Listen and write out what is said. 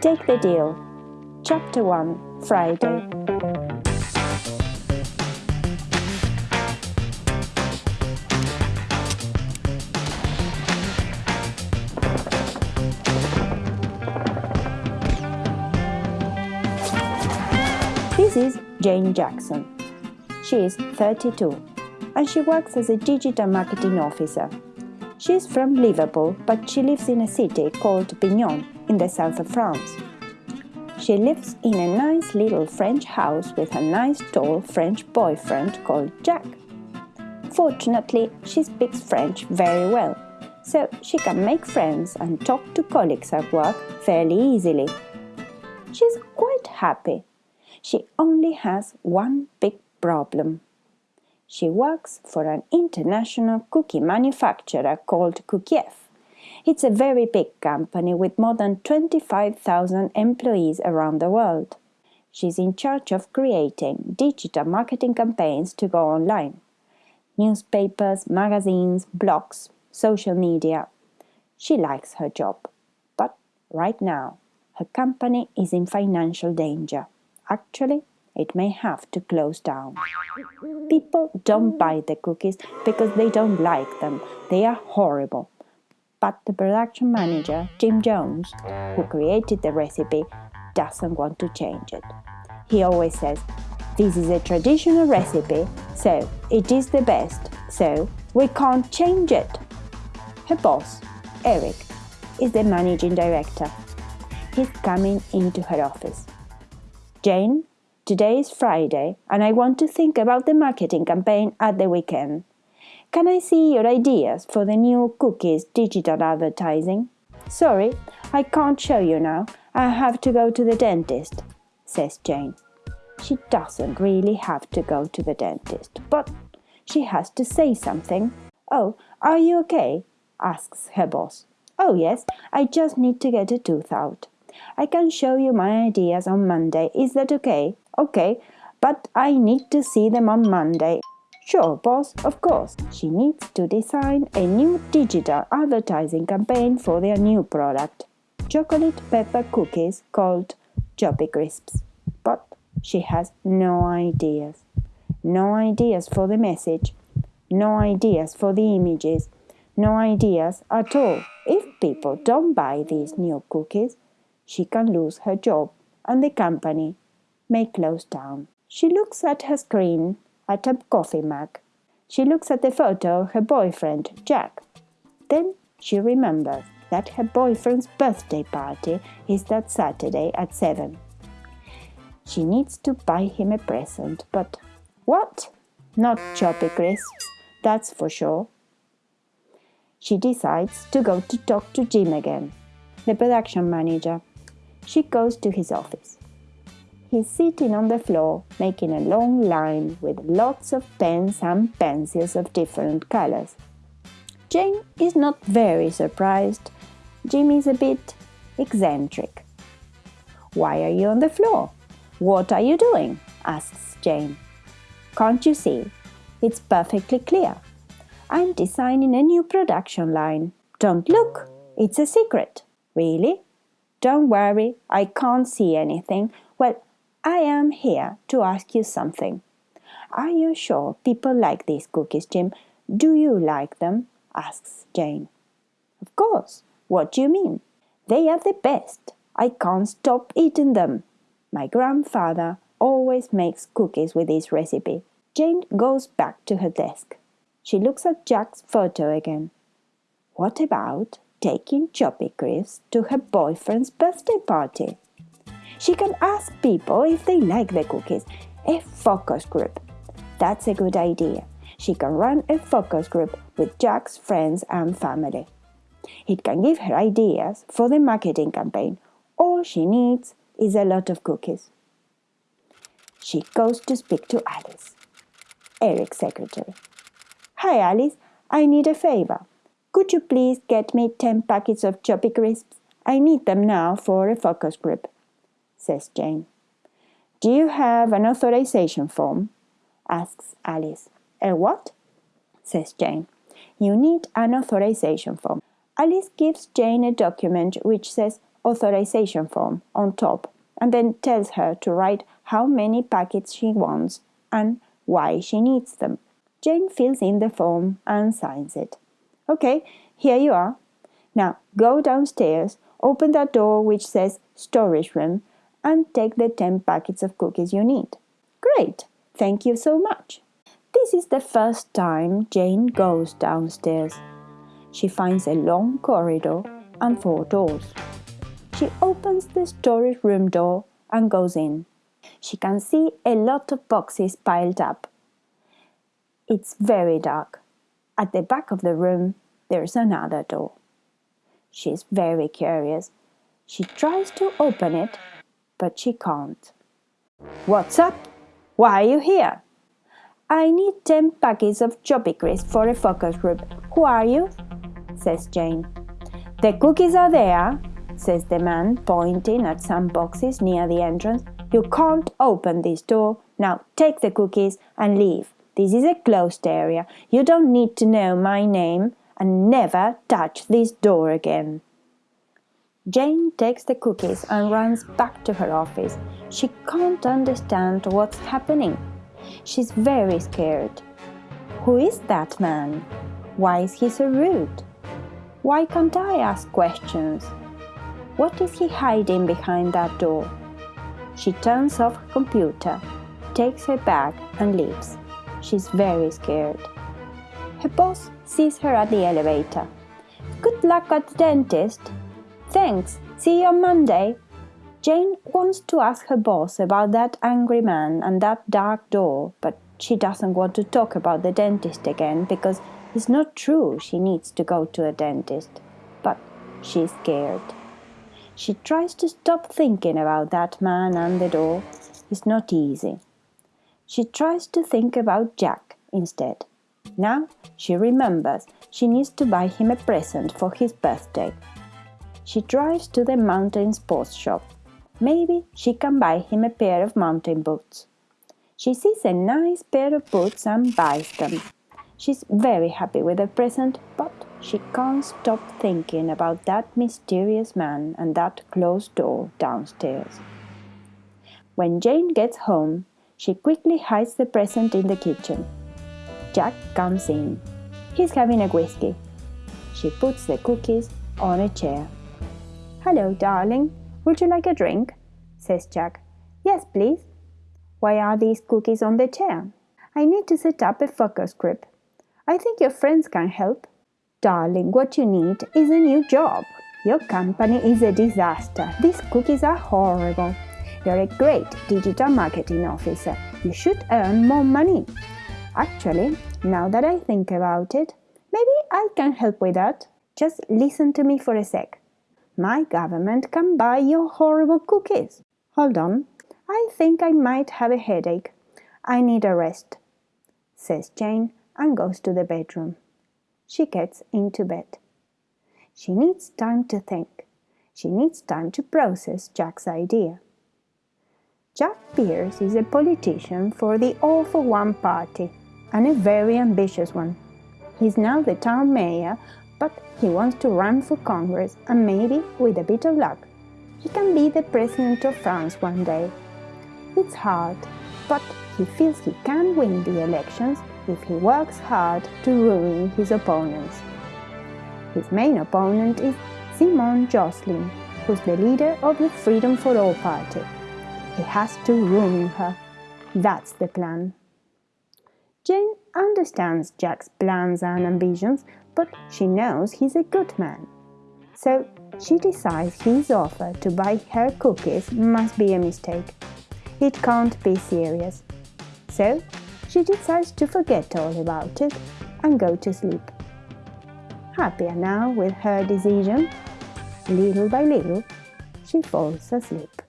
Take the deal. Chapter 1 Friday. This is Jane Jackson. She is 32 and she works as a digital marketing officer. She is from Liverpool, but she lives in a city called Avignon in the south of France. She lives in a nice little French house with a nice tall French boyfriend called Jack. Fortunately, she speaks French very well, so she can make friends and talk to colleagues at work fairly easily. She's quite happy. She only has one big problem. She works for an international cookie manufacturer called Cookiev. It's a very big company with more than 25,000 employees around the world. She's in charge of creating digital marketing campaigns to go online. Newspapers, magazines, blogs, social media. She likes her job. But right now, her company is in financial danger. Actually, it may have to close down. People don't buy the cookies because they don't like them. They are horrible. But the production manager, Jim Jones, who created the recipe, doesn't want to change it. He always says, This is a traditional recipe, so it is the best, so we can't change it. Her boss, Eric, is the managing director. He's coming into her office. Jane, today is Friday and I want to think about the marketing campaign at the weekend. Can I see your ideas for the new cookies digital advertising? Sorry, I can't show you now. I have to go to the dentist, says Jane. She doesn't really have to go to the dentist, but she has to say something. Oh, are you okay? asks her boss. Oh, yes, I just need to get a tooth out. I can show you my ideas on Monday. Is that okay? Okay, but I need to see them on Monday. Sure, boss, of course. She needs to design a new digital advertising campaign for their new product chocolate pepper cookies called Choppy Crisps. But she has no ideas. No ideas for the message, no ideas for the images, no ideas at all. If people don't buy these new cookies, she can lose her job and the company may close down. She looks at her screen at a coffee mug. She looks at the photo of her boyfriend, Jack. Then she remembers that her boyfriend's birthday party is that Saturday at 7. She needs to buy him a present, but what? Not choppy crisps, that's for sure. She decides to go to talk to Jim again, the production manager. She goes to his office. He's sitting on the floor, making a long line with lots of pens and pencils of different colors. Jane is not very surprised. Jim is a bit eccentric. Why are you on the floor? What are you doing? asks Jane. Can't you see? It's perfectly clear. I'm designing a new production line. Don't look, it's a secret. Really? Don't worry, I can't see anything. I am here to ask you something. Are you sure people like these cookies, Jim? Do you like them? asks Jane. Of course. What do you mean? They are the best. I can't stop eating them. My grandfather always makes cookies with this recipe. Jane goes back to her desk. She looks at Jack's photo again. What about taking Choppy Crisps to her boyfriend's birthday party? She can ask people if they like the cookies. A focus group. That's a good idea. She can run a focus group with Jack's friends and family. It can give her ideas for the marketing campaign. All she needs is a lot of cookies. She goes to speak to Alice, Eric's secretary. Hi, Alice. I need a favor. Could you please get me 10 packets of Choppy Crisps? I need them now for a focus group says Jane. Do you have an authorization form? asks Alice. A what? says Jane. You need an authorization form. Alice gives Jane a document which says authorization form on top and then tells her to write how many packets she wants and why she needs them. Jane fills in the form and signs it. Okay, here you are. Now go downstairs, open that door which says storage room, and take the 10 packets of cookies you need. Great, thank you so much. This is the first time Jane goes downstairs. She finds a long corridor and four doors. She opens the storage room door and goes in. She can see a lot of boxes piled up. It's very dark. At the back of the room, there's another door. She's very curious. She tries to open it, but she can't. What's up? Why are you here? I need 10 packets of Choppy Crisp for a focus group. Who are you? says Jane. The cookies are there, says the man, pointing at some boxes near the entrance. You can't open this door. Now take the cookies and leave. This is a closed area. You don't need to know my name and never touch this door again. Jane takes the cookies and runs back to her office. She can't understand what's happening. She's very scared. Who is that man? Why is he so rude? Why can't I ask questions? What is he hiding behind that door? She turns off her computer, takes her bag and leaves. She's very scared. Her boss sees her at the elevator. Good luck at the dentist. Thanks. See you on Monday. Jane wants to ask her boss about that angry man and that dark door, but she doesn't want to talk about the dentist again because it's not true she needs to go to a dentist. But she's scared. She tries to stop thinking about that man and the door. It's not easy. She tries to think about Jack instead. Now she remembers she needs to buy him a present for his birthday. She drives to the mountain sports shop. Maybe she can buy him a pair of mountain boots. She sees a nice pair of boots and buys them. She's very happy with the present, but she can't stop thinking about that mysterious man and that closed door downstairs. When Jane gets home, she quickly hides the present in the kitchen. Jack comes in. He's having a whiskey. She puts the cookies on a chair. Hello, darling. Would you like a drink? says Jack. Yes, please. Why are these cookies on the chair? I need to set up a focus group. I think your friends can help. Darling, what you need is a new job. Your company is a disaster. These cookies are horrible. You're a great digital marketing officer. You should earn more money. Actually, now that I think about it, maybe I can help with that. Just listen to me for a sec. My government can buy your horrible cookies. Hold on. I think I might have a headache. I need a rest, says Jane and goes to the bedroom she gets into bed. She needs time to think. She needs time to process Jack's idea. Jack Pierce is a politician for the All for One party and a very ambitious one. He's now the town mayor, but he wants to run for Congress and maybe, with a bit of luck, he can be the president of France one day. It's hard, but he feels he can win the elections if he works hard to ruin his opponents. His main opponent is Simone Jocelyn, who's the leader of the Freedom for All party. He has to ruin her. That's the plan. Jane understands Jack's plans and ambitions, but she knows he's a good man. So she decides his offer to buy her cookies must be a mistake. It can't be serious. So she decides to forget all about it and go to sleep. Happier now with her decision, little by little, she falls asleep.